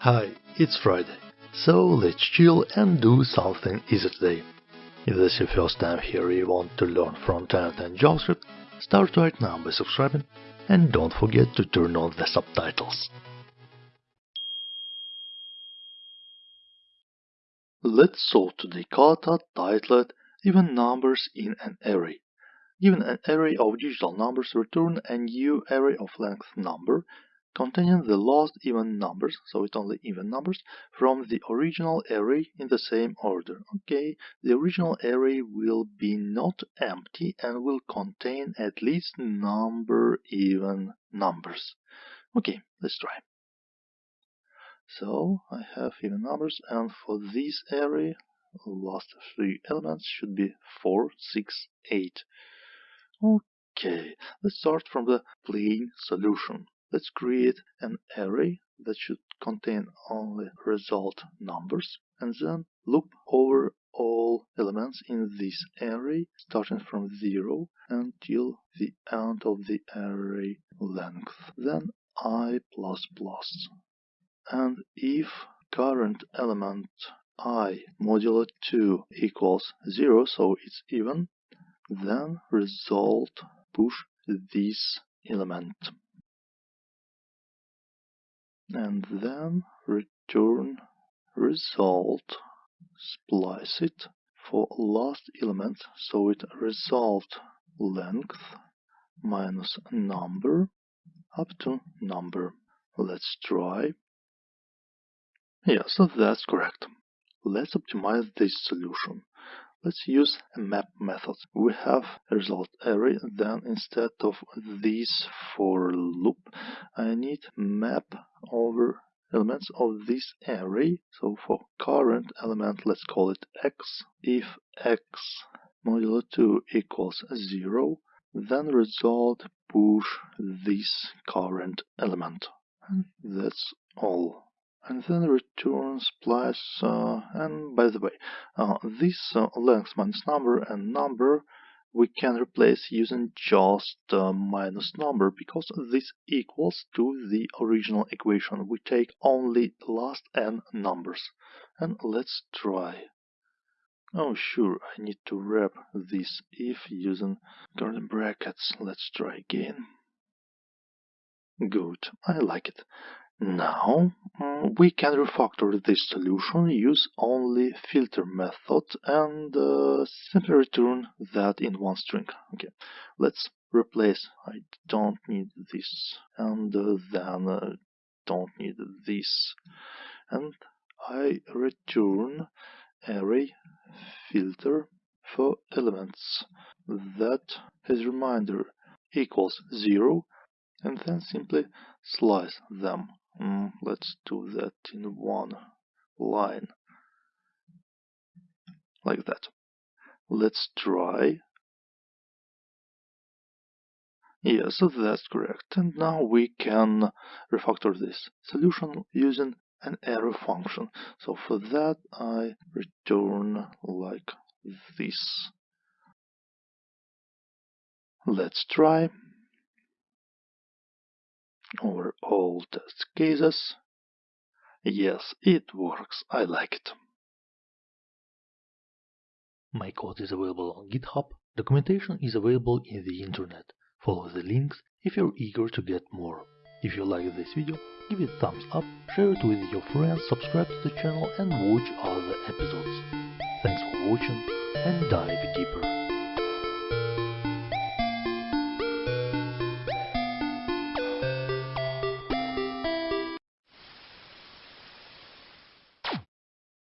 Hi, it's Friday, so let's chill and do something easy today. If this is your first time here you want to learn front-end and JavaScript, start right now by subscribing and don't forget to turn on the subtitles. Let's solve today kata titled Even numbers in an array. Given an array of digital numbers, return a new array of length number containing the last even numbers, so it's only even numbers, from the original array in the same order. Okay, the original array will be not empty and will contain at least number even numbers. Okay, let's try. So I have even numbers and for this array last three elements should be 4, 6, 8. Okay, let's start from the plain solution. Let's create an array that should contain only result numbers and then loop over all elements in this array starting from 0 until the end of the array length, then i++. And if current element i modulo 2 equals 0, so it's even, then result push this element and then return result. Splice it for last element so it result length minus number up to number. Let's try. Yeah so that's correct. Let's optimize this solution Let's use a map method. We have result array, then instead of this for loop, I need map over elements of this array. So for current element, let's call it x. If x modulo 2 equals 0, then result push this current element. And that's all and then returns splice uh, and by the way uh, this uh, length minus number and number we can replace using just uh, minus number because this equals to the original equation. We take only last n numbers. And let's try. Oh sure I need to wrap this if using curly brackets. Let's try again. Good I like it now mm, we can refactor this solution, use only filter method and uh, simply return that in one string. Okay, let's replace, I don't need this. And uh, then uh, don't need this. And I return array filter for elements. That as reminder equals 0 and then simply slice them Mm, let's do that in one line. Like that. Let's try. Yeah, so that's correct. And now we can refactor this solution using an arrow function. So for that I return like this. Let's try over all test cases. Yes, it works. I like it. My code is available on GitHub. Documentation is available in the internet. Follow the links if you're eager to get more. If you like this video, give it thumbs up, share it with your friends, subscribe to the channel and watch other episodes. Thanks for watching and dive deeper.